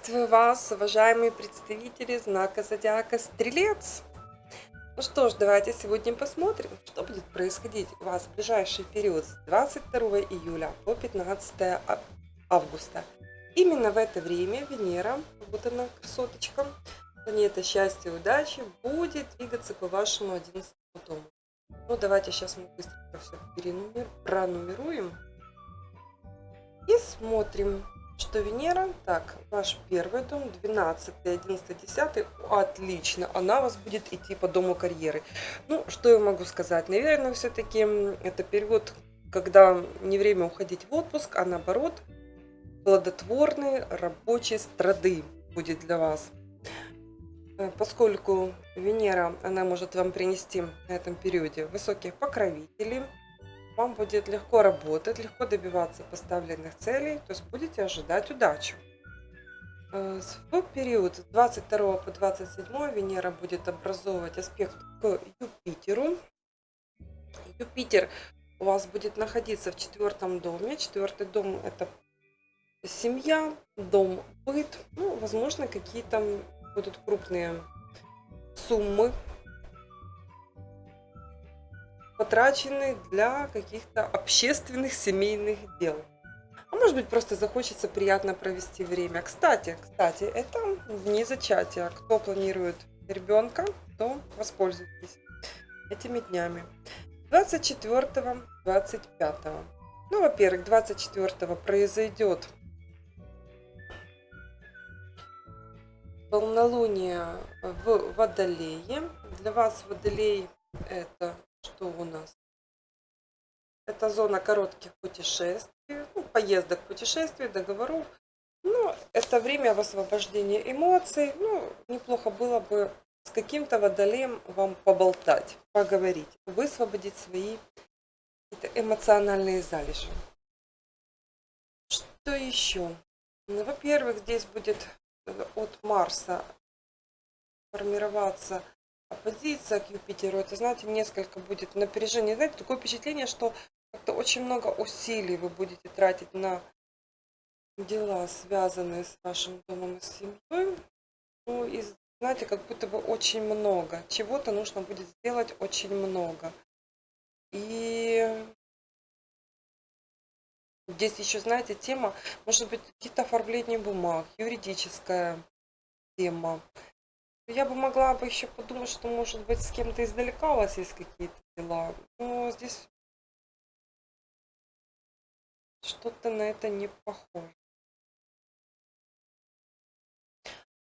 Приветствую вас, уважаемые представители знака зодиака Стрелец. Ну что ж, давайте сегодня посмотрим, что будет происходить у вас в ближайший период с 22 июля по 15 августа. Именно в это время Венера, вот она, красоточка, планета счастья и удачи, будет двигаться по вашему 11 дому. Ну, давайте сейчас мы быстренько все пронумеруем и смотрим, что Венера, так, ваш первый дом, 12, 11, 10, отлично, она у вас будет идти по дому карьеры. Ну, что я могу сказать? Наверное, все-таки это период, когда не время уходить в отпуск, а наоборот, плодотворные рабочие страды будет для вас. Э, поскольку Венера, она может вам принести на этом периоде высоких покровителей, вам будет легко работать, легко добиваться поставленных целей, то есть будете ожидать удачу. Э, в период с 22 по 27 Венера будет образовывать аспект к Юпитеру. Юпитер у вас будет находиться в четвертом доме. Четвертый дом это семья, дом, быт. Ну, возможно, какие-то будут крупные суммы потрачены для каких-то общественных семейных дел. А может быть просто захочется приятно провести время. Кстати, кстати, это вне зачатия. Кто планирует ребенка, то воспользуйтесь этими днями. 24-25. Ну, во-первых, 24 произойдет полнолуние в Водолее. Для вас Водолей это что у нас? Это зона коротких путешествий, ну, поездок, путешествий, договоров. Ну, это время освобождения эмоций. Ну, неплохо было бы с каким-то водолеем вам поболтать, поговорить, высвободить свои эмоциональные залежи. Что еще? Ну, во-первых, здесь будет от Марса формироваться оппозиция к Юпитеру, это, знаете, несколько будет напряжения. Знаете, такое впечатление, что как-то очень много усилий вы будете тратить на дела, связанные с вашим домом и семьей. Ну, и, знаете, как будто бы очень много. Чего-то нужно будет сделать очень много. И здесь еще, знаете, тема, может быть, какие-то оформления бумаг, юридическая тема. Я бы могла бы еще подумать, что, может быть, с кем-то издалека у вас есть какие-то дела. Но здесь что-то на это не похоже.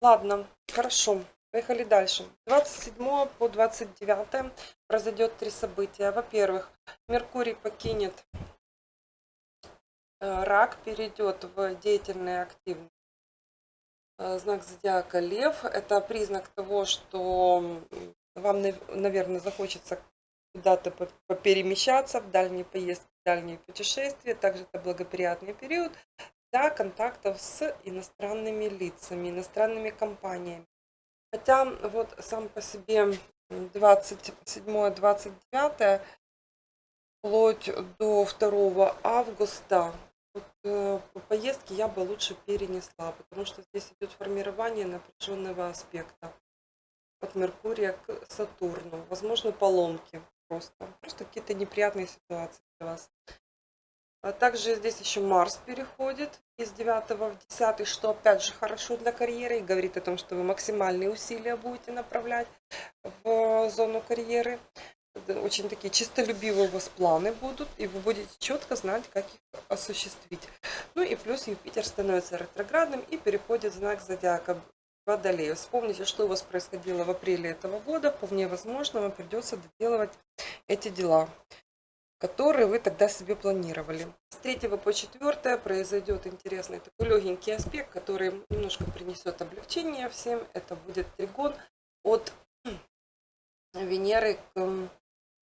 Ладно, хорошо. Поехали дальше. 27 по 29 произойдет три события. Во-первых, Меркурий покинет э, рак, перейдет в деятельный активный знак зодиака Лев. Это признак того, что вам, наверное, захочется куда-то перемещаться в дальние поездки, в дальние путешествия. Также это благоприятный период для контактов с иностранными лицами, иностранными компаниями. Хотя вот сам по себе 27-29 вплоть до 2 августа вот, э, поездки я бы лучше перенесла, потому что здесь идет формирование напряженного аспекта от Меркурия к Сатурну. Возможно, поломки просто. Просто какие-то неприятные ситуации для вас. А также здесь еще Марс переходит из 9 в 10, что опять же хорошо для карьеры и говорит о том, что вы максимальные усилия будете направлять в зону карьеры очень такие чистолюбивые у вас планы будут, и вы будете четко знать, как их осуществить. Ну и плюс Юпитер становится ретроградным и переходит в знак зодиака Водолея. Вспомните, что у вас происходило в апреле этого года. Вполне возможно, вам придется доделывать эти дела, которые вы тогда себе планировали. С 3 по 4 произойдет интересный такой легенький аспект, который немножко принесет облегчение всем. Это будет тригон от Венеры к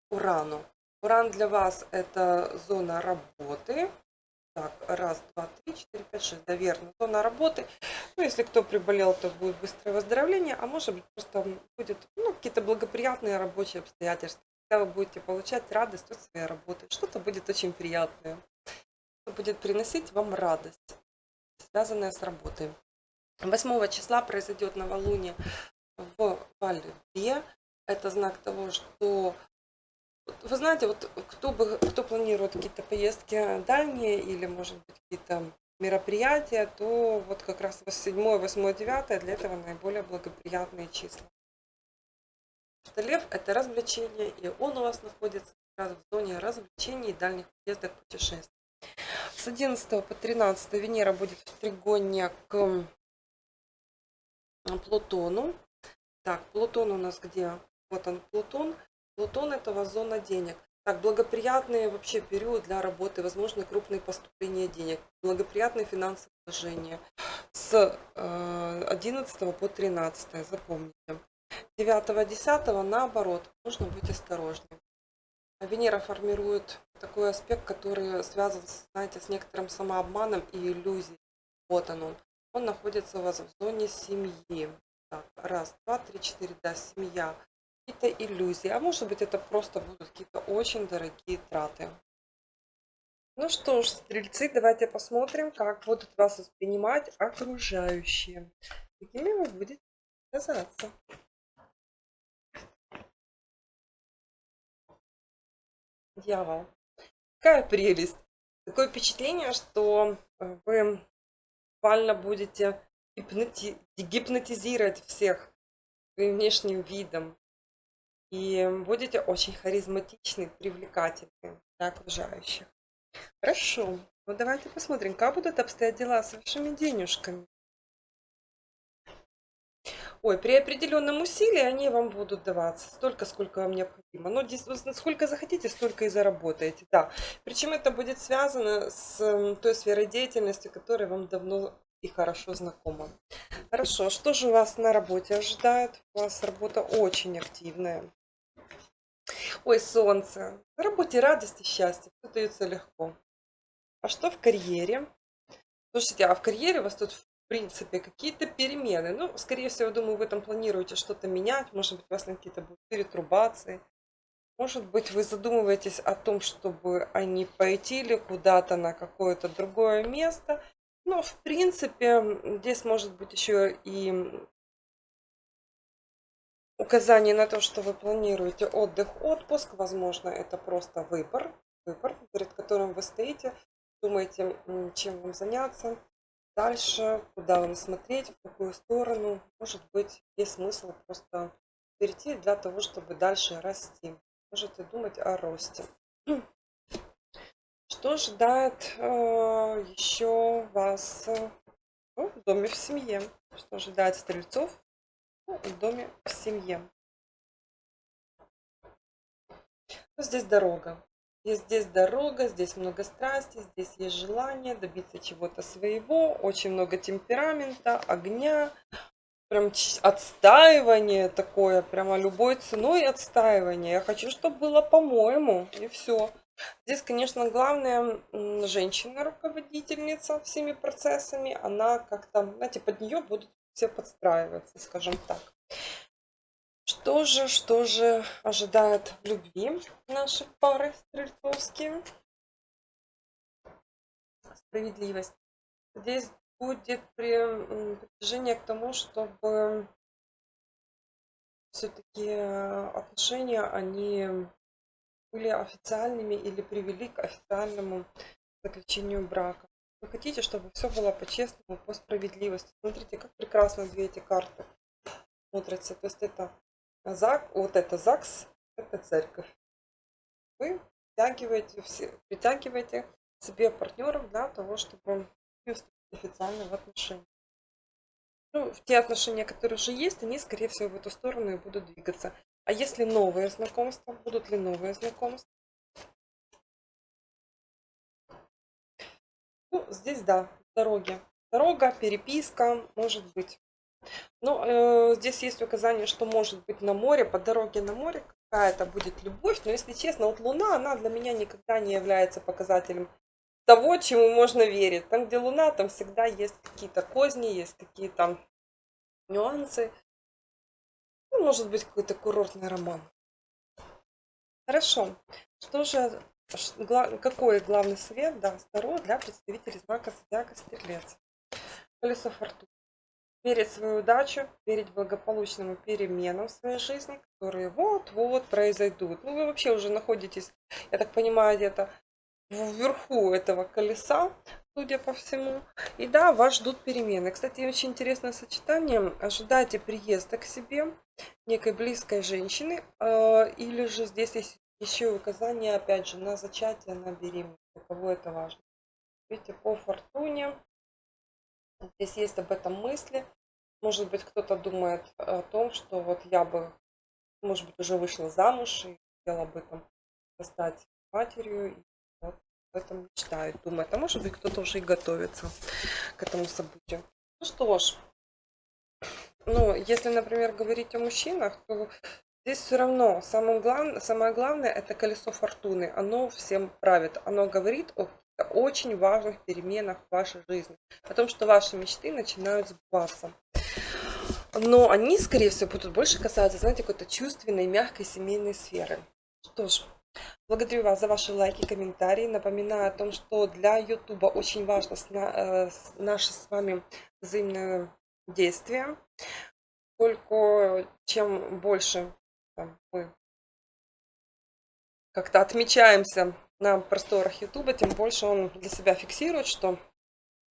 Урану. Уран для вас это зона работы. Так, раз, два, три, четыре, пять, шесть. Да, верно. Зона работы. Ну, если кто приболел, то будет быстрое выздоровление, а может быть просто будет ну, какие-то благоприятные рабочие обстоятельства. Когда вы будете получать радость от своей работы. Что-то будет очень приятное. Что будет приносить вам радость, связанная с работой. 8 числа произойдет новолуние в Вале. Это знак того, что вы знаете, вот кто, бы, кто планирует какие-то поездки дальние или, может быть, какие-то мероприятия, то вот как раз 7, 8, 9 для этого наиболее благоприятные числа. Что лев – это развлечение, и он у вас находится как раз в зоне развлечений и дальних поездок путешествий. С 11 по 13 Венера будет в тригоне к Плутону. Так, Плутон у нас где? Вот он, Плутон. Плутон это зона денег. Так, благоприятный вообще период для работы, возможны крупные поступления денег, благоприятные финансовые вложения с 11 э, по 13, запомните. 9-10 наоборот, нужно быть осторожнее. Венера формирует такой аспект, который связан, знаете, с некоторым самообманом и иллюзией. Вот он. Он находится у вас в зоне семьи. Так, раз, два, три, четыре, да, семья. Какие-то иллюзии. А может быть это просто будут какие-то очень дорогие траты. Ну что ж, стрельцы, давайте посмотрим, как будут вас воспринимать окружающие. Какими вы будете казаться. Дьявол. Какая прелесть. Такое впечатление, что вы буквально будете гипноти гипнотизировать всех своим внешним видом. И будете очень харизматичны, привлекательны для окружающих. Хорошо. Ну давайте посмотрим, как будут обстоять дела с вашими денежками. Ой, при определенном усилии они вам будут даваться столько, сколько вам необходимо. Но сколько захотите, столько и заработаете. Да. Причем это будет связано с той сферой деятельности, которая вам давно и хорошо знакома. Хорошо, что же вас на работе ожидает? У вас работа очень активная. Ой, солнце. На работе радость и счастье. Все дается легко. А что в карьере? Слушайте, а в карьере у вас тут в принципе, какие-то перемены. Ну, скорее всего, думаю, вы там планируете что-то менять. Может быть, у вас какие-то будут перетрубации. Может быть, вы задумываетесь о том, чтобы они пойти или куда-то на какое-то другое место. Но, в принципе, здесь может быть еще и указание на то, что вы планируете отдых, отпуск. Возможно, это просто выбор, выбор, перед которым вы стоите, думаете, чем вам заняться дальше, куда вам смотреть, в какую сторону. Может быть, есть смысл просто перейти для того, чтобы дальше расти. Можете думать о росте. Что ожидает э, еще вас ну, в доме в семье? Что ожидает стрельцов в доме в семье? Ну, здесь дорога. И здесь дорога, здесь много страсти, здесь есть желание добиться чего-то своего, очень много темперамента, огня, прям отстаивание такое, прямо любой ценой отстаивание. Я хочу, чтобы было по-моему, и все. Здесь, конечно, главное, женщина-руководительница всеми процессами, она как-то, знаете, под нее будут все подстраиваться, скажем так. Что же, что же ожидает в любви наши пары стрельцовские? Справедливость. Здесь будет притяжение к тому, чтобы все-таки отношения, они были официальными или привели к официальному заключению брака. Вы хотите, чтобы все было по-честному, по справедливости. Смотрите, как прекрасно две эти карты смотрятся. То есть это ЗАГ, вот это ЗАГС, это церковь. Вы притягиваете, все, притягиваете себе партнеров для того, чтобы вступить официально в отношения. Ну, те отношения, которые уже есть, они, скорее всего, в эту сторону и будут двигаться. А если новые знакомства, будут ли новые знакомства? Ну, здесь, да, дороги. Дорога, переписка, может быть. Ну, э, здесь есть указание, что может быть на море, по дороге на море какая-то будет любовь. Но если честно, вот Луна, она для меня никогда не является показателем того, чему можно верить. Там, где Луна, там всегда есть какие-то козни, есть какие-то нюансы. Ну, может быть, какой-то курортный роман. Хорошо. Что же, какой главный совет даст Таро для представителей знака Зодиака Стрелец? Колесо фортуны. верить в свою удачу, верить благополучным переменам в своей жизни, которые вот-вот произойдут. Ну, вы вообще уже находитесь, я так понимаю, где-то вверху этого колеса, судя по всему. И да, вас ждут перемены. Кстати, очень интересное сочетание. Ожидайте приезда к себе некой близкой женщины. Э, или же здесь есть еще указание, опять же, на зачатие, на беременность. Для кого это важно. Видите, по фортуне. Здесь есть об этом мысли. Может быть, кто-то думает о том, что вот я бы, может быть, уже вышла замуж и хотела бы там стать матерью. И вот об этом мечтает, думает. А может быть, кто-то уже и готовится к этому событию. Ну что ж, ну, если, например, говорить о мужчинах, то здесь все равно самое главное, самое главное это колесо фортуны. Оно всем правит. Оно говорит о очень важных переменах в вашей жизни. О том, что ваши мечты начинают сбываться. Но они, скорее всего, будут больше касаться, знаете, какой-то чувственной, мягкой семейной сферы. Что ж, благодарю вас за ваши лайки, комментарии. Напоминаю о том, что для YouTube очень важно э, наше с вами взаимное действие. Поскольку чем больше мы как-то отмечаемся на просторах YouTube, тем больше он для себя фиксирует, что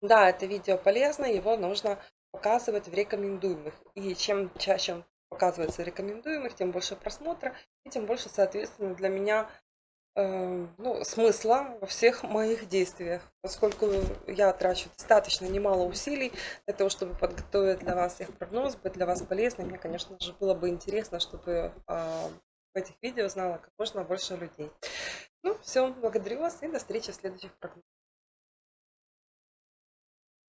да, это видео полезно, его нужно показывать в рекомендуемых. И чем чаще он показывается в рекомендуемых, тем больше просмотра, и тем больше, соответственно, для меня ну, смысла во всех моих действиях, поскольку я трачу достаточно немало усилий для того, чтобы подготовить для вас их прогноз, быть для вас полезным. Мне, конечно же, было бы интересно, чтобы э, в этих видео знало как можно больше людей. Ну, все, благодарю вас и до встречи в следующих прогнозах.